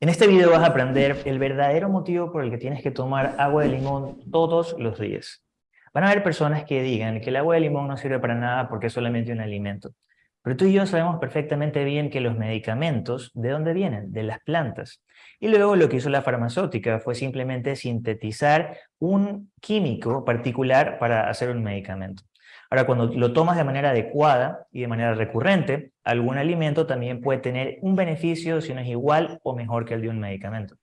En este video vas a aprender el verdadero motivo por el que tienes que tomar agua de limón todos los días. Van a haber personas que digan que el agua de limón no sirve para nada porque es solamente un alimento. Pero tú y yo sabemos perfectamente bien que los medicamentos, ¿de dónde vienen? De las plantas. Y luego lo que hizo la farmacéutica fue simplemente sintetizar un químico particular para hacer un medicamento. Ahora, cuando lo tomas de manera adecuada y de manera recurrente, algún alimento también puede tener un beneficio si no es igual o mejor que el de un medicamento.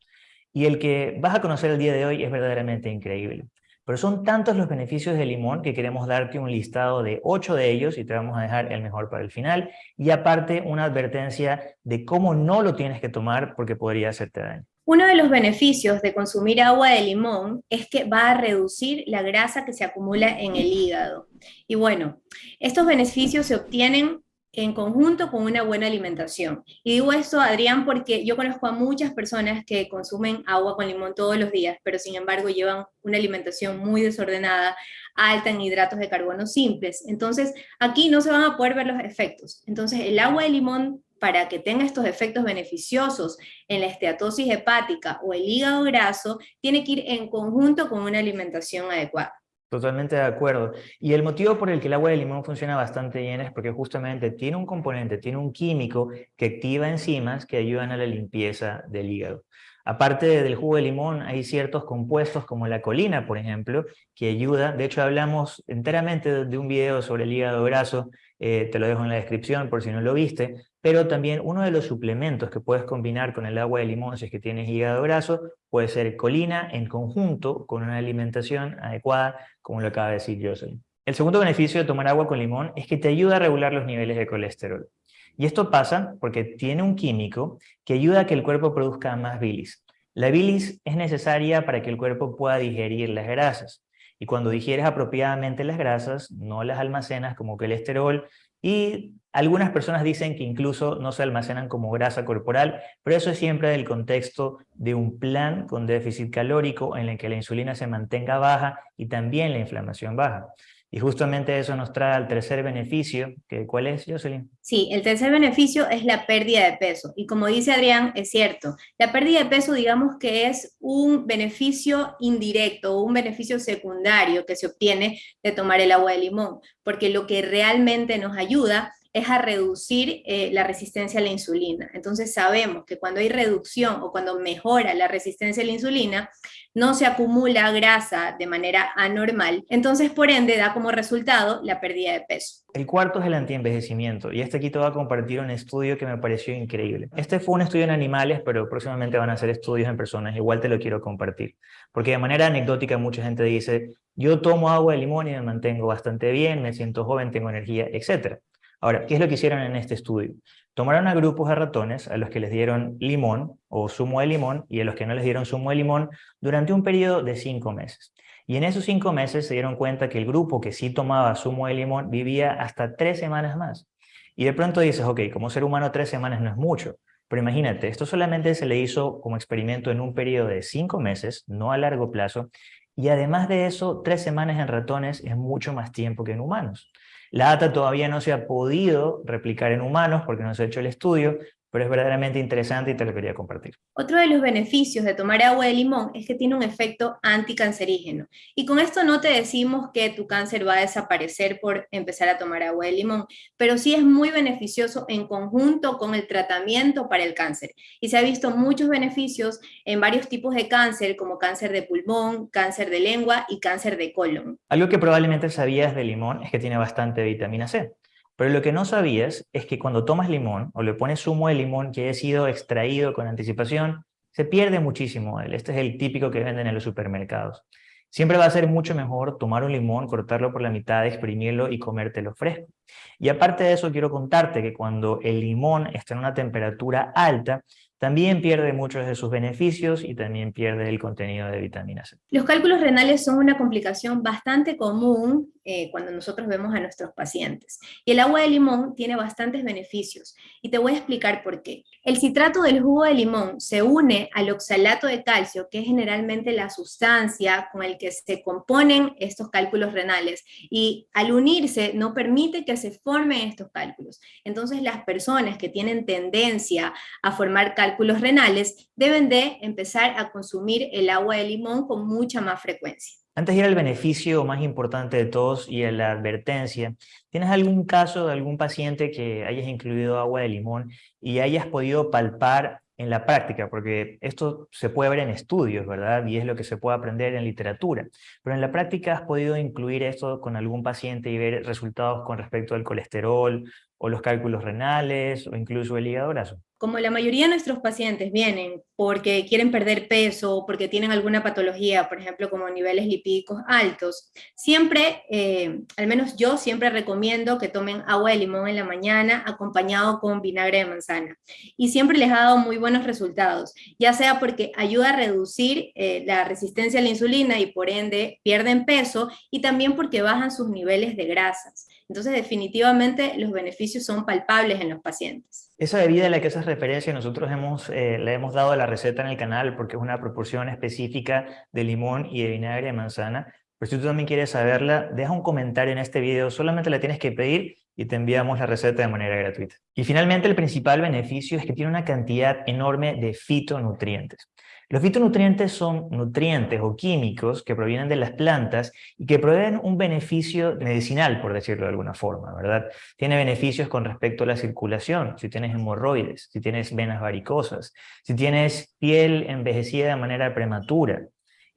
Y el que vas a conocer el día de hoy es verdaderamente increíble. Pero son tantos los beneficios del limón que queremos darte un listado de ocho de ellos y te vamos a dejar el mejor para el final. Y aparte una advertencia de cómo no lo tienes que tomar porque podría hacerte daño. Uno de los beneficios de consumir agua de limón es que va a reducir la grasa que se acumula en el hígado. Y bueno, estos beneficios se obtienen en conjunto con una buena alimentación. Y digo esto, Adrián, porque yo conozco a muchas personas que consumen agua con limón todos los días, pero sin embargo llevan una alimentación muy desordenada, alta en hidratos de carbono simples. Entonces, aquí no se van a poder ver los efectos. Entonces, el agua de limón para que tenga estos efectos beneficiosos en la esteatosis hepática o el hígado graso, tiene que ir en conjunto con una alimentación adecuada. Totalmente de acuerdo. Y el motivo por el que el agua de limón funciona bastante bien es porque justamente tiene un componente, tiene un químico que activa enzimas que ayudan a la limpieza del hígado. Aparte del jugo de limón, hay ciertos compuestos como la colina, por ejemplo, que ayuda. De hecho, hablamos enteramente de un video sobre el hígado graso, eh, te lo dejo en la descripción por si no lo viste, pero también uno de los suplementos que puedes combinar con el agua de limón si es que tienes hígado graso puede ser colina en conjunto con una alimentación adecuada, como lo acaba de decir Jocelyn. El segundo beneficio de tomar agua con limón es que te ayuda a regular los niveles de colesterol. Y esto pasa porque tiene un químico que ayuda a que el cuerpo produzca más bilis. La bilis es necesaria para que el cuerpo pueda digerir las grasas. Y cuando digieres apropiadamente las grasas, no las almacenas como colesterol, y algunas personas dicen que incluso no se almacenan como grasa corporal, pero eso es siempre del contexto de un plan con déficit calórico en el que la insulina se mantenga baja y también la inflamación baja. Y justamente eso nos trae al tercer beneficio, que ¿cuál es, Jocelyn? Sí, el tercer beneficio es la pérdida de peso. Y como dice Adrián, es cierto, la pérdida de peso digamos que es un beneficio indirecto un beneficio secundario que se obtiene de tomar el agua de limón, porque lo que realmente nos ayuda es a reducir eh, la resistencia a la insulina. Entonces sabemos que cuando hay reducción o cuando mejora la resistencia a la insulina, no se acumula grasa de manera anormal, entonces por ende da como resultado la pérdida de peso. El cuarto es el antienvejecimiento, y este aquí te voy a compartir un estudio que me pareció increíble. Este fue un estudio en animales, pero próximamente van a hacer estudios en personas, igual te lo quiero compartir. Porque de manera anecdótica mucha gente dice, yo tomo agua de limón y me mantengo bastante bien, me siento joven, tengo energía, etc. Ahora, ¿qué es lo que hicieron en este estudio? Tomaron a grupos de ratones a los que les dieron limón o zumo de limón y a los que no les dieron zumo de limón durante un periodo de cinco meses. Y en esos cinco meses se dieron cuenta que el grupo que sí tomaba zumo de limón vivía hasta tres semanas más. Y de pronto dices, ok, como ser humano tres semanas no es mucho, pero imagínate, esto solamente se le hizo como experimento en un periodo de cinco meses, no a largo plazo, y además de eso, tres semanas en ratones es mucho más tiempo que en humanos. La data todavía no se ha podido replicar en humanos porque no se ha hecho el estudio, pero es verdaderamente interesante y te lo quería compartir. Otro de los beneficios de tomar agua de limón es que tiene un efecto anticancerígeno. Y con esto no te decimos que tu cáncer va a desaparecer por empezar a tomar agua de limón, pero sí es muy beneficioso en conjunto con el tratamiento para el cáncer. Y se ha visto muchos beneficios en varios tipos de cáncer, como cáncer de pulmón, cáncer de lengua y cáncer de colon. Algo que probablemente sabías de limón es que tiene bastante vitamina C. Pero lo que no sabías es que cuando tomas limón o le pones zumo de limón que ha sido extraído con anticipación, se pierde muchísimo. Este es el típico que venden en los supermercados. Siempre va a ser mucho mejor tomar un limón, cortarlo por la mitad, exprimirlo y comértelo fresco. Y aparte de eso, quiero contarte que cuando el limón está en una temperatura alta, también pierde muchos de sus beneficios y también pierde el contenido de vitamina C. Los cálculos renales son una complicación bastante común eh, cuando nosotros vemos a nuestros pacientes. Y el agua de limón tiene bastantes beneficios, y te voy a explicar por qué. El citrato del jugo de limón se une al oxalato de calcio, que es generalmente la sustancia con el que se componen estos cálculos renales, y al unirse no permite que se formen estos cálculos. Entonces las personas que tienen tendencia a formar cálculos cálculos renales, deben de empezar a consumir el agua de limón con mucha más frecuencia. Antes de ir al beneficio más importante de todos y a la advertencia, ¿tienes algún caso de algún paciente que hayas incluido agua de limón y hayas podido palpar en la práctica, porque esto se puede ver en estudios, ¿verdad? Y es lo que se puede aprender en literatura. Pero en la práctica has podido incluir esto con algún paciente y ver resultados con respecto al colesterol o los cálculos renales o incluso el hígado graso. Como la mayoría de nuestros pacientes vienen porque quieren perder peso o porque tienen alguna patología, por ejemplo, como niveles lipídicos altos, siempre, eh, al menos yo siempre recomiendo que tomen agua de limón en la mañana acompañado con vinagre de manzana. Y siempre les ha dado muy buenos resultados, ya sea porque ayuda a reducir eh, la resistencia a la insulina y por ende pierden peso, y también porque bajan sus niveles de grasas. Entonces, definitivamente los beneficios son palpables en los pacientes. Esa bebida a la que haces referencia, nosotros hemos, eh, hemos dado la receta en el canal porque es una proporción específica de limón y de vinagre de manzana. Pero si tú también quieres saberla, deja un comentario en este video, solamente la tienes que pedir y te enviamos la receta de manera gratuita. Y finalmente el principal beneficio es que tiene una cantidad enorme de fitonutrientes. Los fitonutrientes son nutrientes o químicos que provienen de las plantas y que proveen un beneficio medicinal, por decirlo de alguna forma, ¿verdad? Tiene beneficios con respecto a la circulación, si tienes hemorroides, si tienes venas varicosas, si tienes piel envejecida de manera prematura,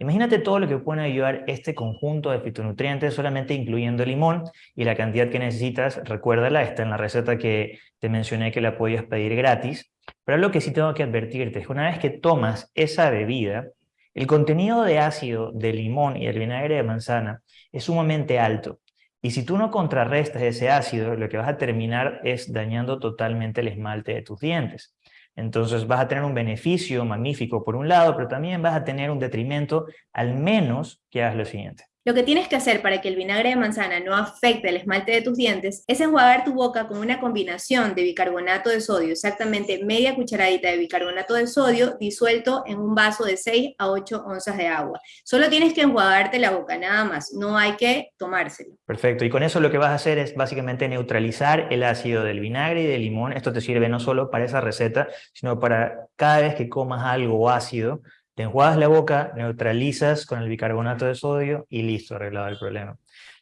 Imagínate todo lo que puede ayudar este conjunto de fitonutrientes solamente incluyendo el limón y la cantidad que necesitas, recuérdala, está en la receta que te mencioné que la podías pedir gratis. Pero lo que sí tengo que advertirte es que una vez que tomas esa bebida, el contenido de ácido del limón y el vinagre de manzana es sumamente alto. Y si tú no contrarrestas ese ácido, lo que vas a terminar es dañando totalmente el esmalte de tus dientes. Entonces vas a tener un beneficio magnífico por un lado, pero también vas a tener un detrimento al menos que hagas lo siguiente. Lo que tienes que hacer para que el vinagre de manzana no afecte el esmalte de tus dientes es enjuagar tu boca con una combinación de bicarbonato de sodio, exactamente media cucharadita de bicarbonato de sodio disuelto en un vaso de 6 a 8 onzas de agua. Solo tienes que enjuagarte la boca, nada más, no hay que tomárselo. Perfecto, y con eso lo que vas a hacer es básicamente neutralizar el ácido del vinagre y del limón. Esto te sirve no solo para esa receta, sino para cada vez que comas algo ácido, te enjuagas la boca, neutralizas con el bicarbonato de sodio y listo, arreglado el problema.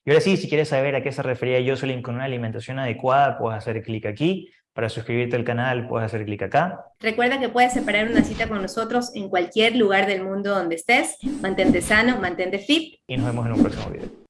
Y ahora sí, si quieres saber a qué se refería Jocelyn con una alimentación adecuada, puedes hacer clic aquí. Para suscribirte al canal, puedes hacer clic acá. Recuerda que puedes separar una cita con nosotros en cualquier lugar del mundo donde estés. Mantente sano, mantente fit. Y nos vemos en un próximo video.